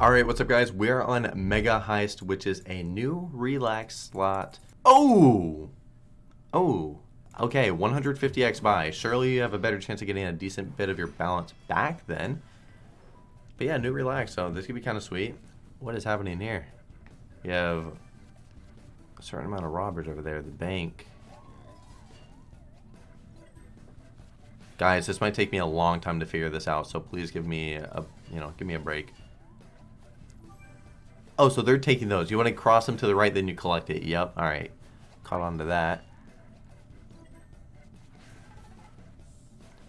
Alright, what's up guys? We're on Mega Heist, which is a new relax slot. Oh! Oh. Okay, 150x buy. Surely you have a better chance of getting a decent bit of your balance back then. But yeah, new relax, so this could be kind of sweet. What is happening here? You have a certain amount of robbers over there, the bank. Guys, this might take me a long time to figure this out, so please give me a, you know, give me a break. Oh, so they're taking those. You want to cross them to the right, then you collect it. Yep. All right. Caught on to that.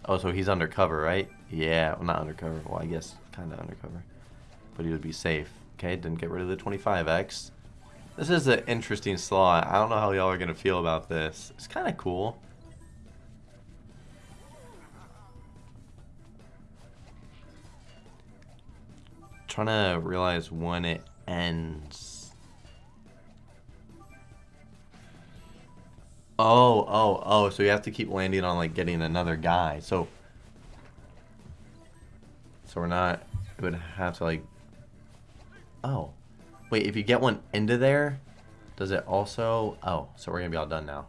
Oh, so he's undercover, right? Yeah. Well, not undercover. Well, I guess kind of undercover. But he would be safe. Okay, didn't get rid of the 25x. This is an interesting slot. I don't know how y'all are going to feel about this. It's kind of cool. Trying to realize when it ends. Oh, oh, oh, so you have to keep landing on, like, getting another guy. So, so we're not, it would have to, like, oh. Wait, if you get one into there, does it also, oh, so we're to be all done now.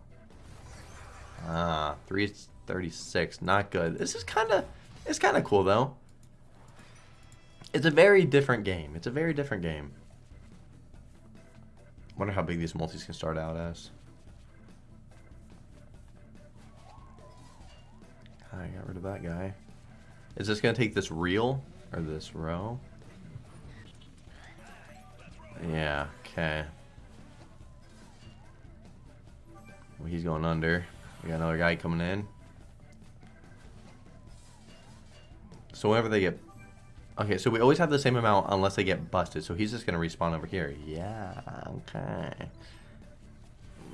Ah, 336, not good. This is kind of, it's kind of cool, though. It's a very different game. It's a very different game. Wonder how big these multis can start out as. Ah, I got rid of that guy. Is this going to take this reel? Or this row? Yeah, okay. Well, he's going under. We got another guy coming in. So whenever they get Okay, so we always have the same amount unless they get busted. So he's just going to respawn over here. Yeah, okay.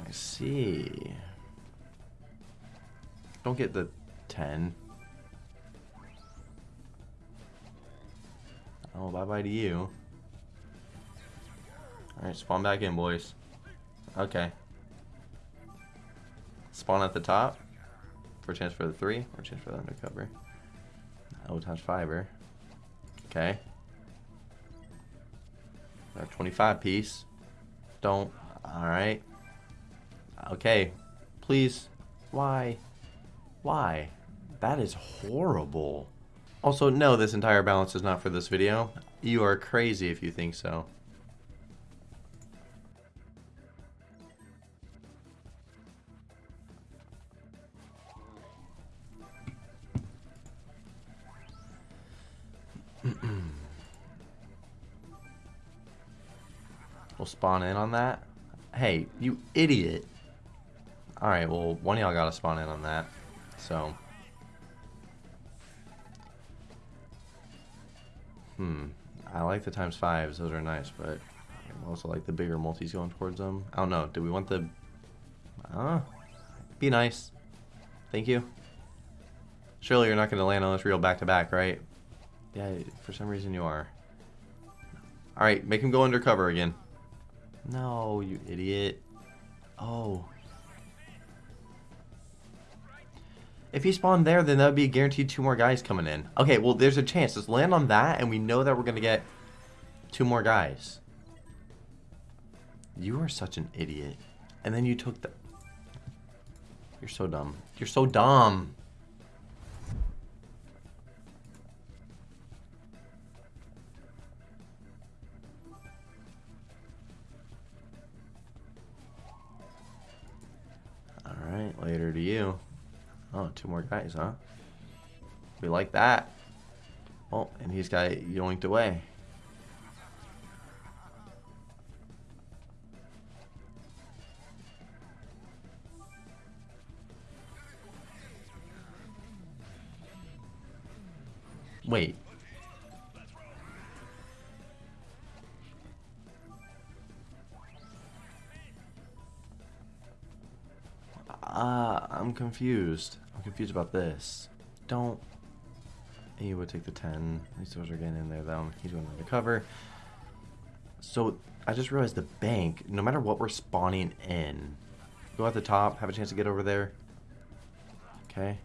I see. Don't get the 10. Oh, bye-bye to you. Alright, spawn back in, boys. Okay. Spawn at the top. For chance for the 3, or chance for the undercover. Oh, times fiber. Okay. Our 25 piece. Don't. Alright. Okay. Please. Why? Why? That is horrible. Also, no, this entire balance is not for this video. You are crazy if you think so. We'll spawn in on that. Hey, you idiot. Alright, well, one of y'all gotta spawn in on that. So. Hmm. I like the times fives. Those are nice, but I also like the bigger multis going towards them. I don't know. Do we want the... Uh, be nice. Thank you. Surely you're not going to land on this reel back-to-back, -back, right? Yeah, for some reason you are. Alright, make him go undercover again. No, you idiot. Oh. If he spawned there, then that would be guaranteed two more guys coming in. Okay, well, there's a chance. Let's land on that, and we know that we're going to get two more guys. You are such an idiot. And then you took the... You're so dumb. You're so dumb. Later to you. Oh, two more guys, huh? We like that. Oh, and he's got yoinked away. Wait, confused. I'm confused about this. Don't... He would take the 10. These those are getting in there, though. He's going undercover. So, I just realized the bank, no matter what we're spawning in, go at the top, have a chance to get over there. Okay.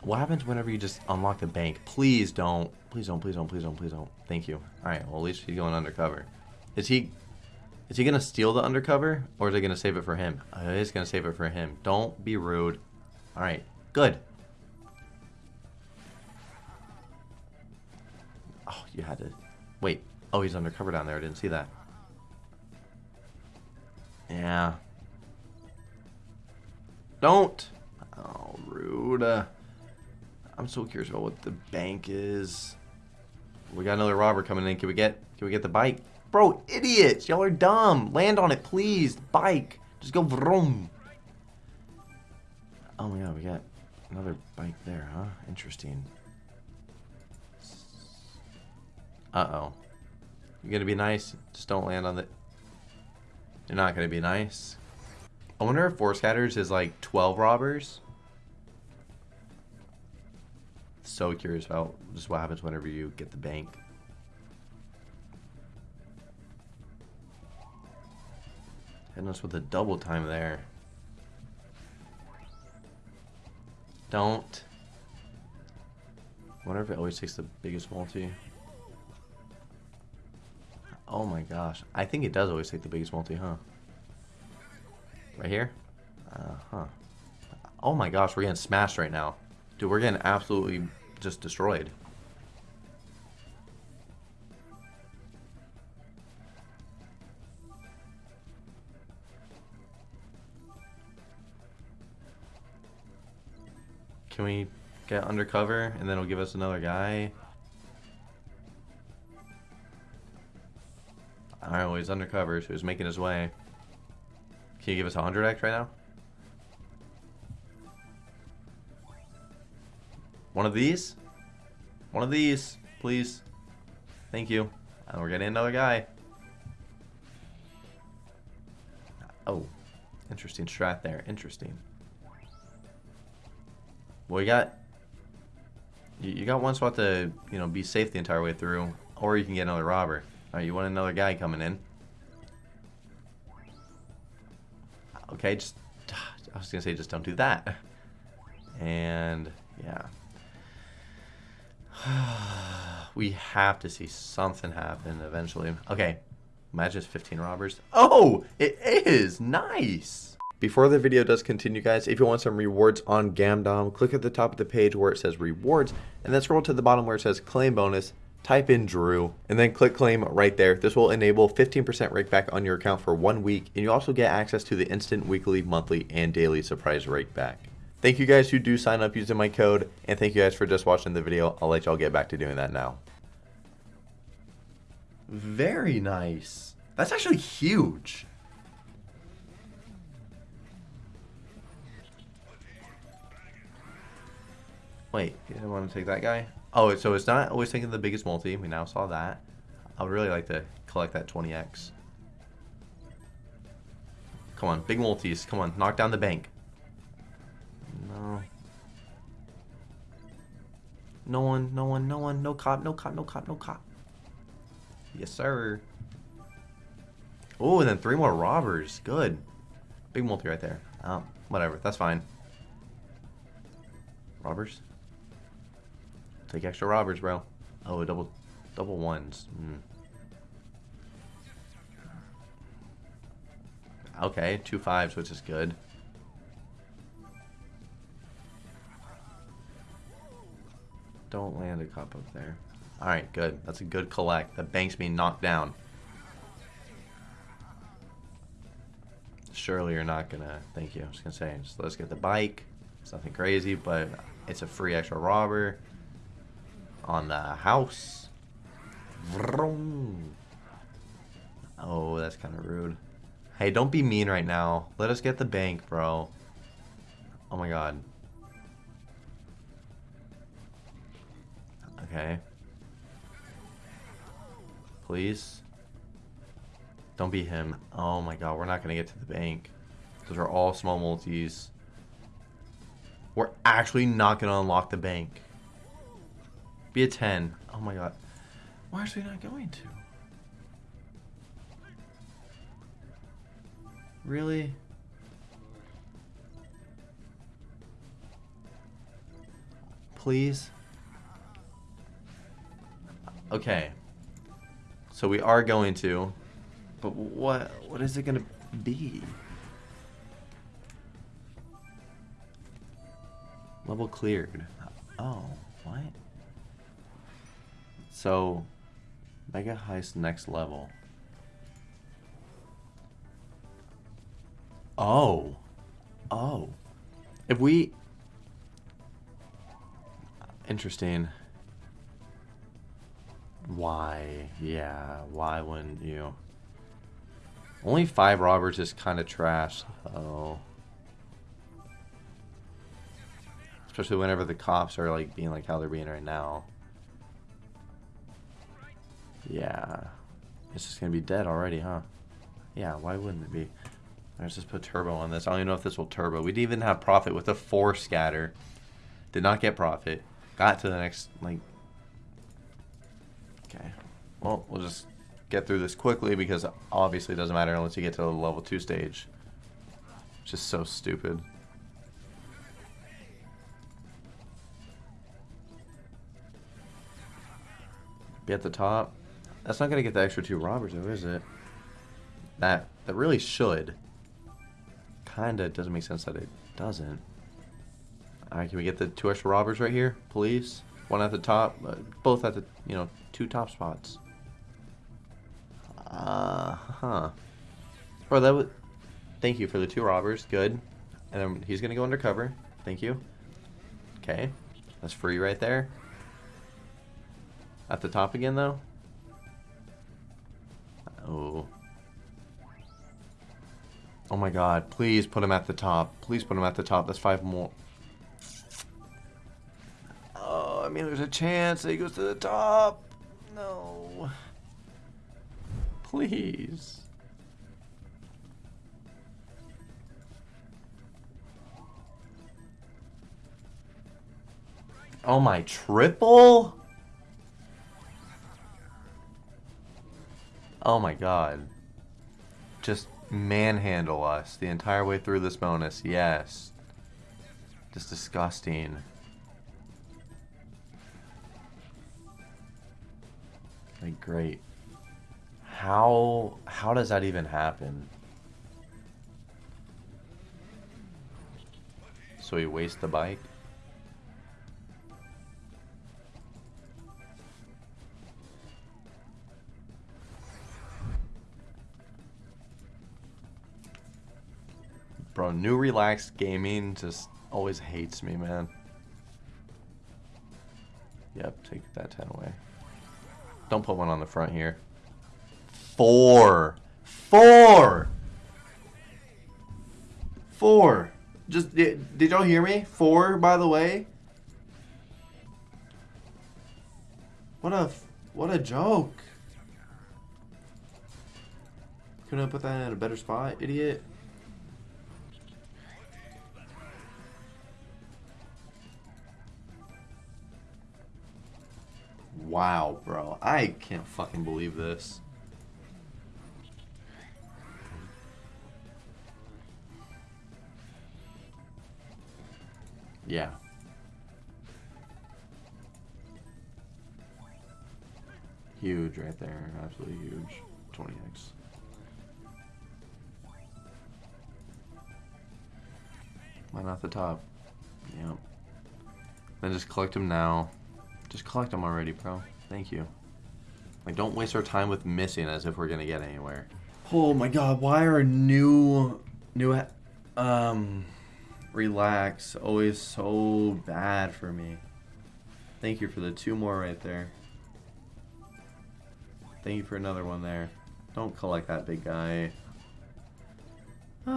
What happens whenever you just unlock the bank? Please don't. Please don't, please don't, please don't, please don't. Thank you. Alright, well at least he's going undercover. Is he... Is he gonna steal the undercover? Or is he gonna save it for him? Uh, he's gonna save it for him. Don't be rude. Alright, good. Oh, you had to... Wait. Oh, he's undercover down there. I didn't see that. Yeah. Don't! Oh, rude. Uh, I'm so curious about what the bank is. We got another robber coming in. Can we get can we get the bike? Bro, idiots! Y'all are dumb. Land on it, please. Bike. Just go vroom. Oh my god, we got another bike there, huh? Interesting. Uh-oh. You're gonna be nice? Just don't land on the... You're not gonna be nice. I wonder if four scatters is like 12 robbers. So curious about just what happens whenever you get the bank. Hitting us with a double time there. Don't. wonder if it always takes the biggest multi. Oh my gosh. I think it does always take the biggest multi, huh? Right here? Uh-huh. Oh my gosh, we're getting smashed right now. Dude, we're getting absolutely just destroyed. We get undercover and then it'll give us another guy? Alright, well he's undercover, so he's making his way. Can you give us a 100x right now? One of these? One of these, please. Thank you. And we're getting another guy. Oh, interesting strat there. Interesting. Well, you got you got one spot to you know be safe the entire way through, or you can get another robber. All right, you want another guy coming in? Okay, just I was gonna say just don't do that. And yeah. we have to see something happen eventually. Okay, imagine 15 robbers. Oh, it is nice. Before the video does continue, guys, if you want some rewards on Gamdom, click at the top of the page where it says rewards, and then scroll to the bottom where it says claim bonus, type in Drew, and then click claim right there. This will enable 15% rake back on your account for one week, and you also get access to the instant weekly, monthly, and daily surprise rake back. Thank you guys who do sign up using my code, and thank you guys for just watching the video. I'll let y'all get back to doing that now. Very nice. That's actually huge. Wait, you didn't want to take that guy? Oh, so it's not always taking the biggest multi. We now saw that. I would really like to collect that 20x. Come on, big multis. Come on, knock down the bank. No. No one, no one, no one, no cop, no cop, no cop, no cop. Yes, sir. Oh, and then three more robbers. Good. Big multi right there. Um, whatever. That's fine. Robbers? Take extra robbers, bro. Oh, double, double ones. Mm. Okay, two fives, which is good. Don't land a cup up there. Alright, good. That's a good collect. The bank's being knocked down. Surely you're not gonna... Thank you. I was gonna say, let's get the bike. It's nothing crazy, but it's a free extra robber on the house. Vroom. Oh, that's kind of rude. Hey, don't be mean right now. Let us get the bank, bro. Oh my god. Okay. Please. Don't be him. Oh my god, we're not going to get to the bank. Those are all small multis. We're actually not going to unlock the bank. Be a 10. Oh my god. Why are we not going to? Really? please? Okay. So we are going to, but what what is it gonna be? Level cleared. Oh, what? So, Mega Heist next level. Oh. Oh. If we... Interesting. Why? Yeah, why wouldn't you? Only five robbers is kind of trash, though. Especially whenever the cops are like being like how they're being right now. Yeah. It's just gonna be dead already, huh? Yeah, why wouldn't it be? Let's just put turbo on this. I don't even know if this will turbo. We didn't even have profit with a four scatter. Did not get profit. Got to the next, like... Okay. Well, we'll just get through this quickly because obviously it doesn't matter unless you get to the level 2 stage. It's just so stupid. Be at the top. That's not going to get the extra two robbers though, is it? That, that really should. Kinda doesn't make sense that it doesn't. Alright, can we get the two extra robbers right here, please? One at the top, uh, both at the, you know, two top spots. Uh huh. Bro, that would. Thank you for the two robbers. Good. And then he's gonna go undercover. Thank you. Okay. That's free right there. At the top again, though. Oh. Oh my god. Please put him at the top. Please put him at the top. That's five more. Oh, I mean, there's a chance that he goes to the top. No. Please. Oh my, triple? Oh my god. Just manhandle us the entire way through this bonus, yes. Just disgusting. Like, great. How, how does that even happen? So he wastes the bike? Bro, new Relax Gaming just always hates me, man. Yep, take that 10 away. Don't put one on the front here. Four. Four. Four. Just, did, did y'all hear me? Four, by the way. What a, what a joke. Couldn't I put that in a better spot, idiot? Wow, bro. I can't fucking believe this. Yeah. Huge right there. Absolutely huge. 20x. Why not the top? Yep. Then just collect them now. Just collect them already, bro. Thank you. Like, don't waste our time with missing as if we're gonna get anywhere. Oh my god, why are new... New... Um... Relax. Always so bad for me. Thank you for the two more right there. Thank you for another one there. Don't collect that big guy.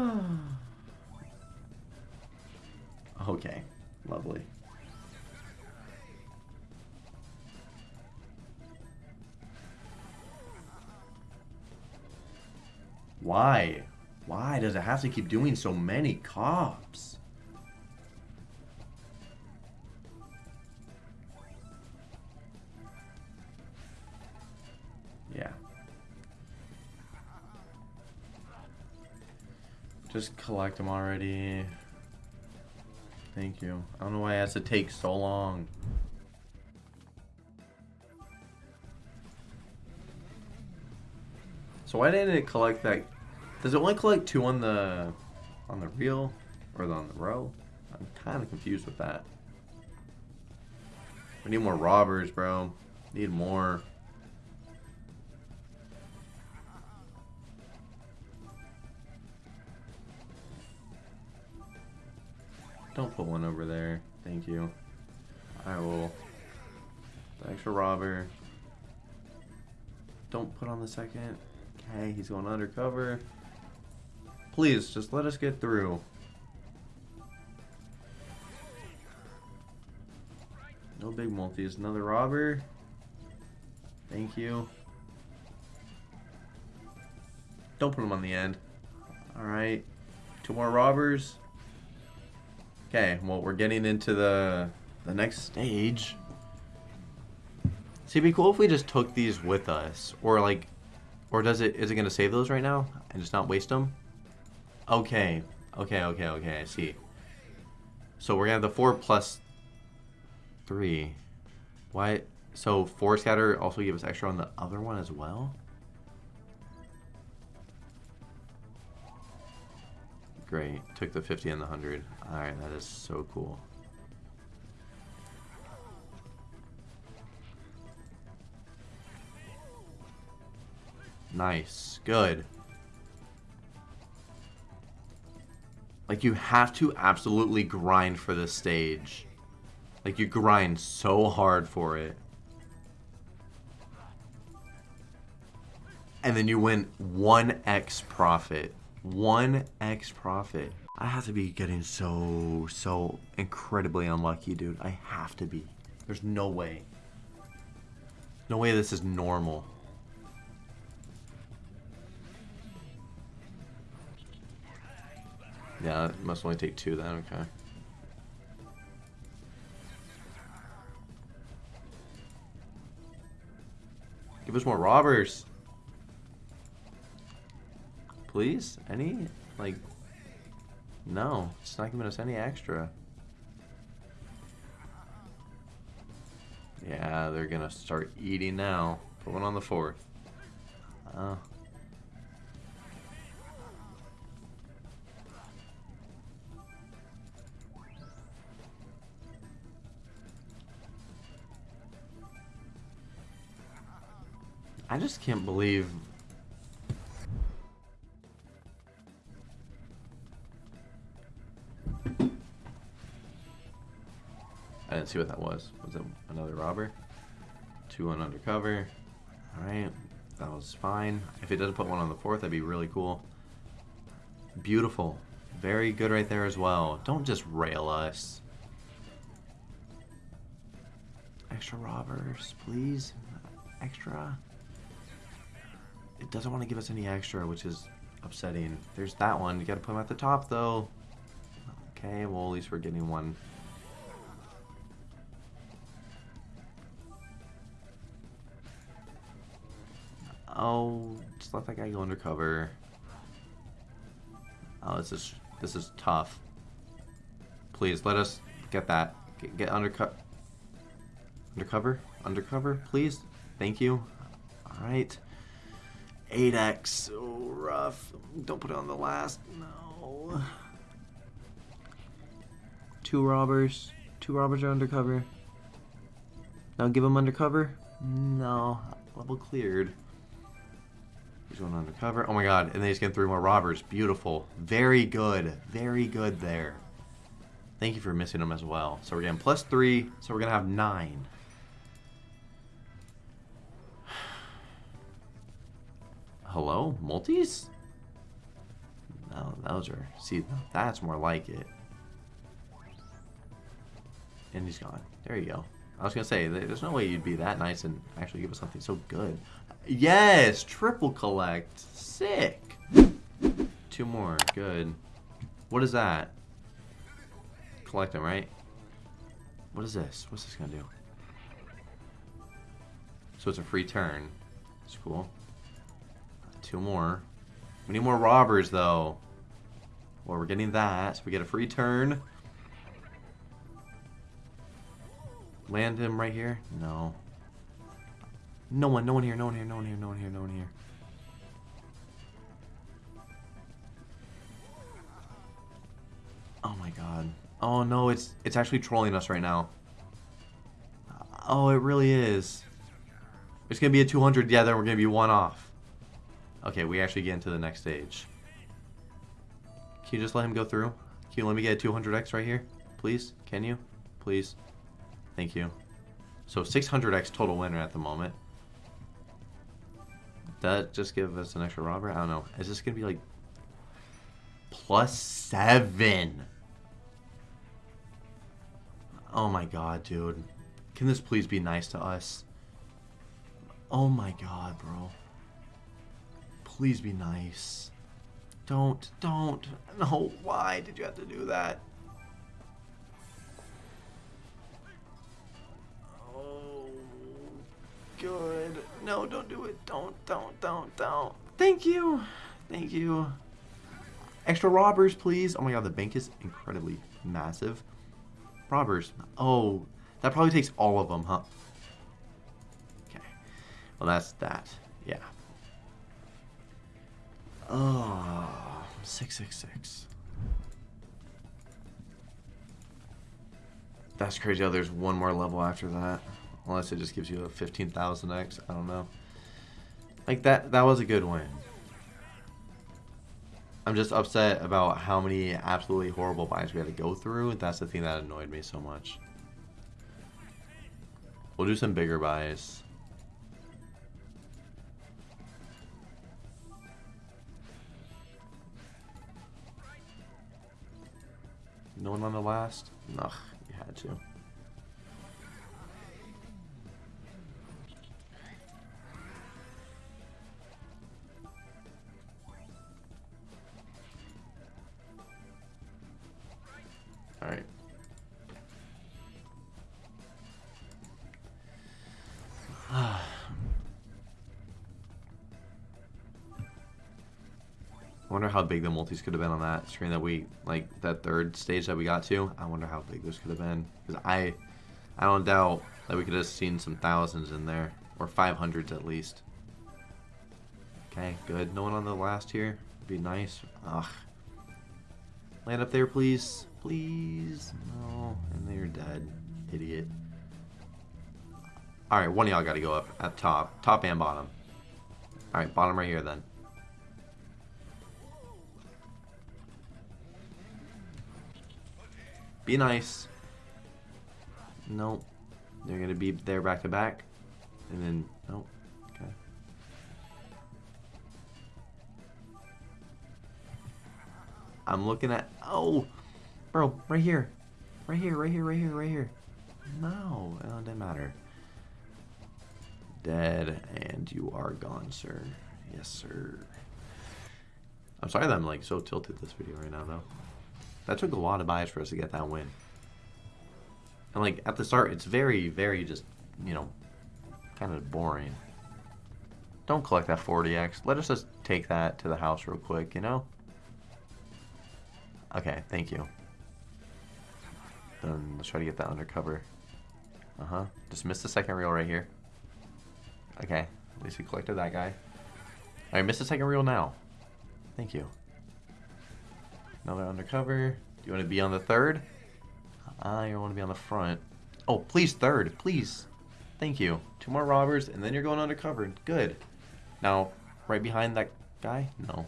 okay. Lovely. Why? Why does it have to keep doing so many cops? Yeah. Just collect them already. Thank you. I don't know why it has to take so long. So why didn't it collect that does it only collect two on the on the reel or on the row? I'm kind of confused with that. We need more robbers, bro. Need more. Don't put one over there. Thank you. I will. The extra robber. Don't put on the second. Okay, he's going undercover. Please, just let us get through. No big multis. Another robber. Thank you. Don't put him on the end. Alright. Two more robbers. Okay, well, we're getting into the the next stage. See, it'd be cool if we just took these with us. Or, like, or does it, is it going to save those right now? And just not waste them? Okay. Okay, okay, okay, I see. So we're to have the 4 plus 3. Why? So 4 scatter also give us extra on the other one as well? Great. Took the 50 and the 100. Alright, that is so cool. Nice. Good. Like, you have to absolutely grind for this stage. Like, you grind so hard for it. And then you win 1x profit. 1x profit. I have to be getting so, so incredibly unlucky, dude. I have to be. There's no way. No way this is normal. Yeah, it must only take two then, okay. Give us more robbers. Please? Any? Like, no. It's not giving us any extra. Yeah, they're gonna start eating now. Put one on the fourth. Oh. I just can't believe I didn't see what that was. Was it another robber? Two on undercover. Alright. That was fine. If it doesn't put one on the fourth, that'd be really cool. Beautiful. Very good right there as well. Don't just rail us. Extra robbers, please. Extra. Doesn't want to give us any extra, which is upsetting. There's that one. You gotta put them at the top, though. Okay, well, at least we're getting one. Oh, just let that guy go undercover. Oh, this is this is tough. Please let us get that. Get, get undercut. Undercover, undercover, please. Thank you. All right. 8x, so rough. Don't put it on the last. No. Two robbers. Two robbers are undercover. Now give them undercover. No. Level cleared. He's going undercover. Oh my god. And then he's getting three more robbers. Beautiful. Very good. Very good there. Thank you for missing them as well. So we're getting plus three. So we're going to have nine. Hello? Multis? No, those are... See, that's more like it. And he's gone. There you go. I was going to say, there's no way you'd be that nice and actually give us something so good. Yes! Triple collect. Sick. Two more. Good. What is that? Collect them, right? What is this? What's this going to do? So it's a free turn. It's cool. Two more. We need more robbers, though. Well, we're getting that. We get a free turn. Land him right here? No. No one, no one here, no one here, no one here, no one here, no one here. Oh my god. Oh no, it's it's actually trolling us right now. Oh, it really is. It's gonna be a 200, yeah, then we're gonna be one off. Okay, we actually get into the next stage. Can you just let him go through? Can you let me get a 200x right here? Please? Can you? Please? Thank you. So 600x total winner at the moment. That just give us an extra robber? I don't know. Is this going to be like plus seven? Oh my god, dude. Can this please be nice to us? Oh my god, bro. Please be nice. Don't, don't. No, why did you have to do that? Oh, good. No, don't do it. Don't, don't, don't, don't. Thank you. Thank you. Extra robbers, please. Oh my god, the bank is incredibly massive. Robbers. Oh, that probably takes all of them, huh? Okay. Well, that's that. Yeah. Oh, 666. That's crazy how there's one more level after that. Unless it just gives you a 15,000x. I don't know. Like, that, that was a good win. I'm just upset about how many absolutely horrible buys we had to go through. That's the thing that annoyed me so much. We'll do some bigger buys. One on the last? Ugh, you had to. Big the multis could have been on that screen that we, like, that third stage that we got to. I wonder how big those could have been. Because I, I don't doubt that we could have seen some thousands in there. Or 500s at least. Okay, good. No one on the last here. Be nice. Ugh. Land up there, please. Please. No. And then you're dead. Idiot. Alright, one of y'all got to go up at top. Top and bottom. Alright, bottom right here then. Be nice. Nope. They're going to be there back to back. And then, nope. Okay. I'm looking at, oh, bro, right here. Right here, right here, right here, right here. No, it doesn't matter. Dead, and you are gone, sir. Yes, sir. I'm sorry that I'm like so tilted this video right now, though. That took a lot of buys for us to get that win. And like at the start, it's very, very just, you know, kind of boring. Don't collect that 40x. Let us just take that to the house real quick, you know? Okay, thank you. Then let's try to get that undercover. Uh-huh. Just missed the second reel right here. Okay, at least we collected that guy. Alright, missed the second reel now. Thank you. Another undercover. Do you want to be on the third? I want to be on the front. Oh, please third, please. Thank you. Two more robbers, and then you're going undercover. Good. Now, right behind that guy? No.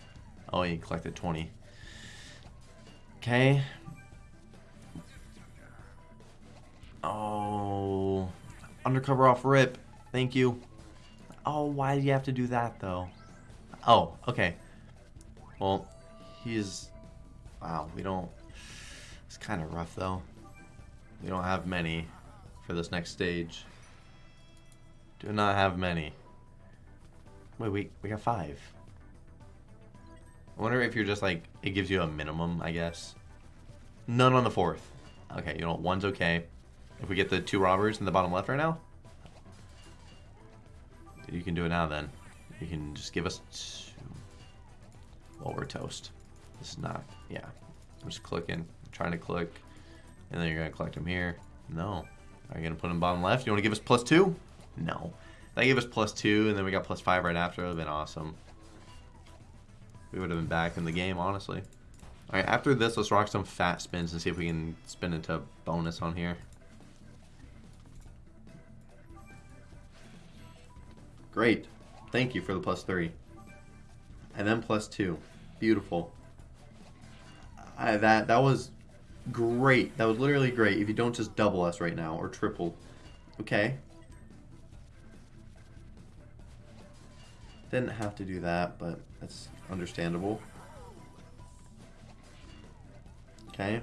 Oh, he collected 20. Okay. Oh. Undercover off rip. Thank you. Oh, why do you have to do that, though? Oh, okay. Well, he's Wow, we don't... It's kind of rough, though. We don't have many for this next stage. Do not have many. Wait, we, we got five. I wonder if you're just like, it gives you a minimum, I guess. None on the fourth. Okay, you know, one's okay. If we get the two robbers in the bottom left right now, you can do it now then. You can just give us two. Well, we're toast. It's not, yeah. I'm just clicking, trying to click, and then you're gonna collect them here. No. Are you gonna put them bottom left? You wanna give us plus two? No. That gave us plus two, and then we got plus five right after. It would have been awesome. We would have been back in the game, honestly. Alright, after this, let's rock some fat spins and see if we can spin into a bonus on here. Great. Thank you for the plus three. And then plus two. Beautiful. I, that that was great. That was literally great. If you don't just double us right now or triple. Okay. Didn't have to do that, but that's understandable. Okay.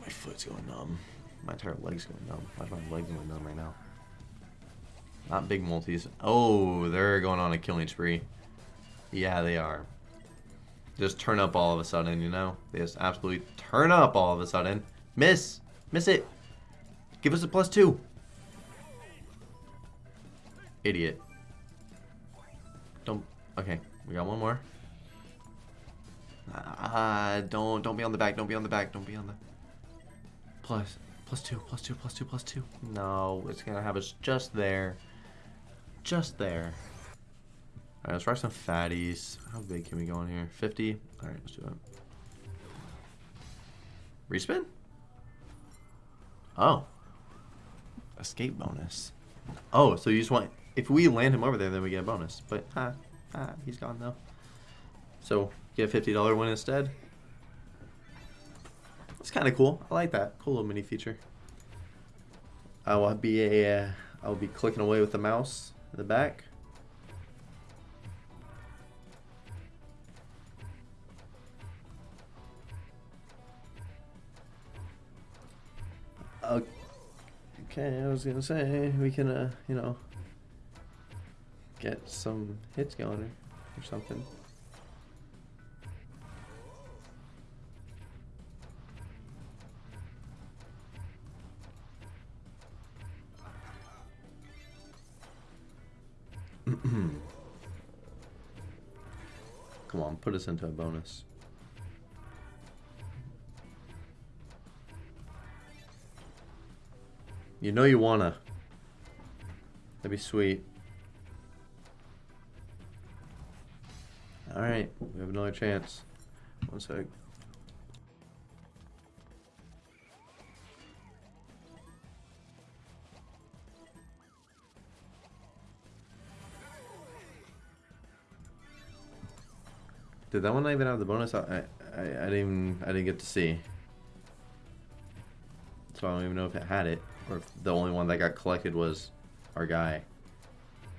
My foot's going numb. My entire leg's going numb. Why is my leg going numb right now? Not big multis. Oh, they're going on a killing spree. Yeah, they are. Just turn up all of a sudden, you know? They just absolutely turn up all of a sudden. Miss! Miss it! Give us a plus two! Idiot. Don't... Okay, we got one more. Uh, don't don't be on the back, don't be on the back, don't be on the... Plus, plus two, plus two, plus two, plus two. No, it's gonna have us just there. Just there. Alright, let's try some fatties. How big can we go in here? 50? Alright, let's do it. Respin? Oh. Escape bonus. Oh, so you just want... If we land him over there, then we get a bonus. But, ah, ah, he's gone though. So, get a $50 win instead. It's kind of cool. I like that. Cool little mini feature. I will be a... Uh, I'll be clicking away with the mouse the back. Okay, I was gonna say we can, uh, you know, get some hits going or, or something. Put us into a bonus. You know you wanna. That'd be sweet. Alright, we have another chance. One sec. Did that one not even have the bonus? I, I, I didn't even, I didn't get to see. So I don't even know if it had it. Or if the only one that got collected was our guy.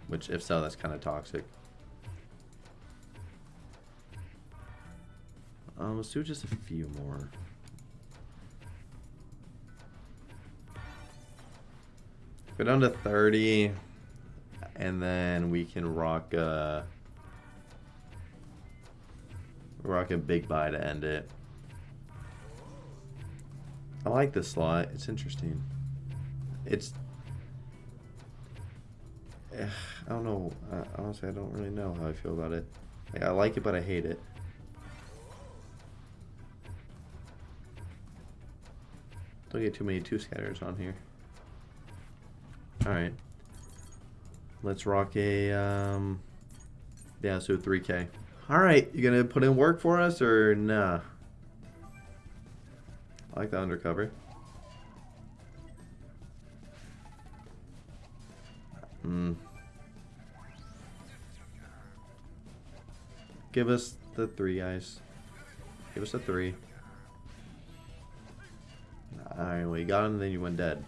Which, if so, that's kind of toxic. Um, let's do just a few more. Go down to 30. And then we can rock a... Rock a big buy to end it. I like this slot. It's interesting. It's... I don't know. Uh, honestly, I don't really know how I feel about it. Like, I like it, but I hate it. Don't get too many two scatters on here. Alright. Let's rock a, um... Yeah, so 3k. Alright, you gonna put in work for us, or nah? I like the undercover. Hmm. Give us the three, guys. Give us a three. Alright, well you got him, then you went dead.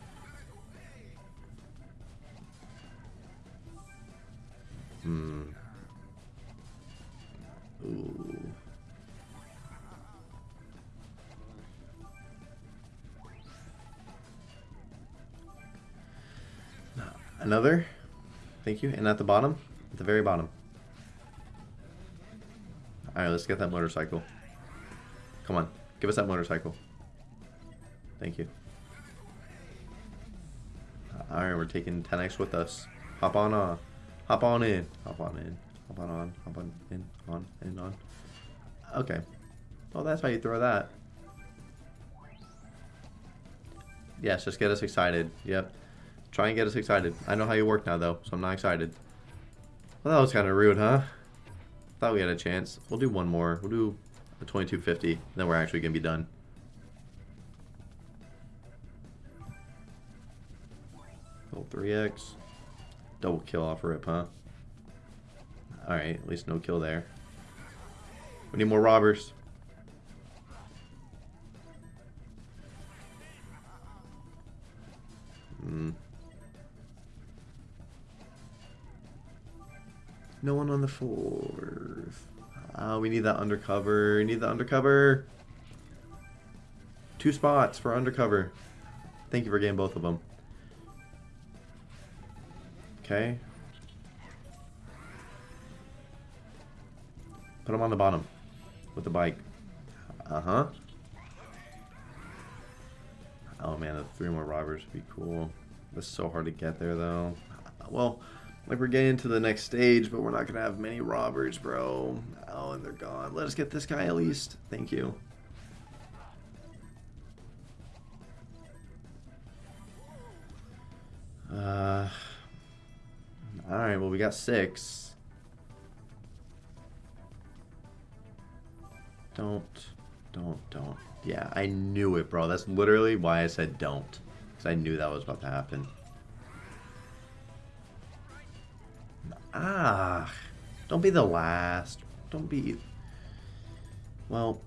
Another? Thank you. And at the bottom? At the very bottom. Alright, let's get that motorcycle. Come on. Give us that motorcycle. Thank you. Alright, we're taking 10x with us. Hop on uh hop on in. Hop on in. Hop on on. Hop on in. On. In on. Okay. Well that's how you throw that. Yes, just get us excited. Yep. Try and get us excited. I know how you work now, though, so I'm not excited. Well, that was kind of rude, huh? Thought we had a chance. We'll do one more. We'll do a 2250. Then we're actually going to be done. Roll 3x. Double kill off rip, huh? Alright, at least no kill there. We need more robbers. No one on the fourth. Oh, we need that undercover. We need the undercover. Two spots for undercover. Thank you for getting both of them. Okay. Put them on the bottom with the bike. Uh-huh. Oh man, the three more robbers would be cool. It's so hard to get there though. Well, like we're getting to the next stage, but we're not gonna have many robbers, bro. Oh, and they're gone. Let us get this guy at least. Thank you. Uh. All right. Well, we got six. Don't, don't, don't. Yeah, I knew it, bro. That's literally why I said don't. Because I knew that was about to happen. Ah, don't be the last. Don't be... Well,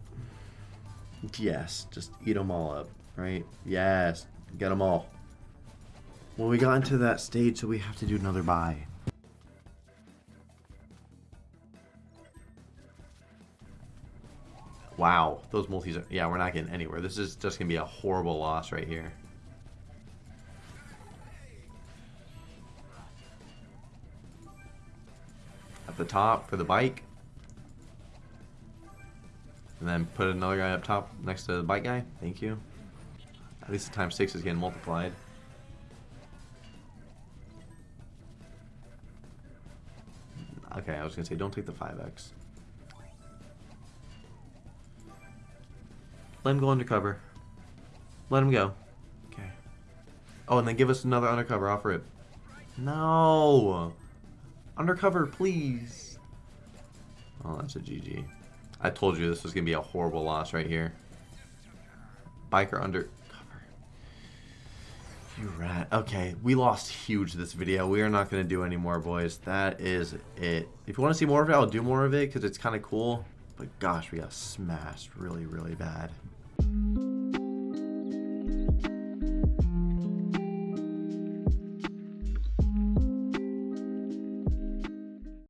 yes, just eat them all up, right? Yes, get them all. Well, we got into that stage, so we have to do another buy. Wow, those multis are... Yeah, we're not getting anywhere. This is just going to be a horrible loss right here. At the top for the bike. And then put another guy up top next to the bike guy. Thank you. At least the times 6 is getting multiplied. Okay, I was going to say don't take the 5x. Let him go undercover. Let him go. Okay. Oh, and then give us another undercover. Offer it. No! Undercover, please. Oh, that's a GG. I told you this was going to be a horrible loss right here. Biker undercover. You rat. Okay, we lost huge this video. We are not going to do any more, boys. That is it. If you want to see more of it, I'll do more of it because it's kind of cool. But gosh, we got smashed really, really bad.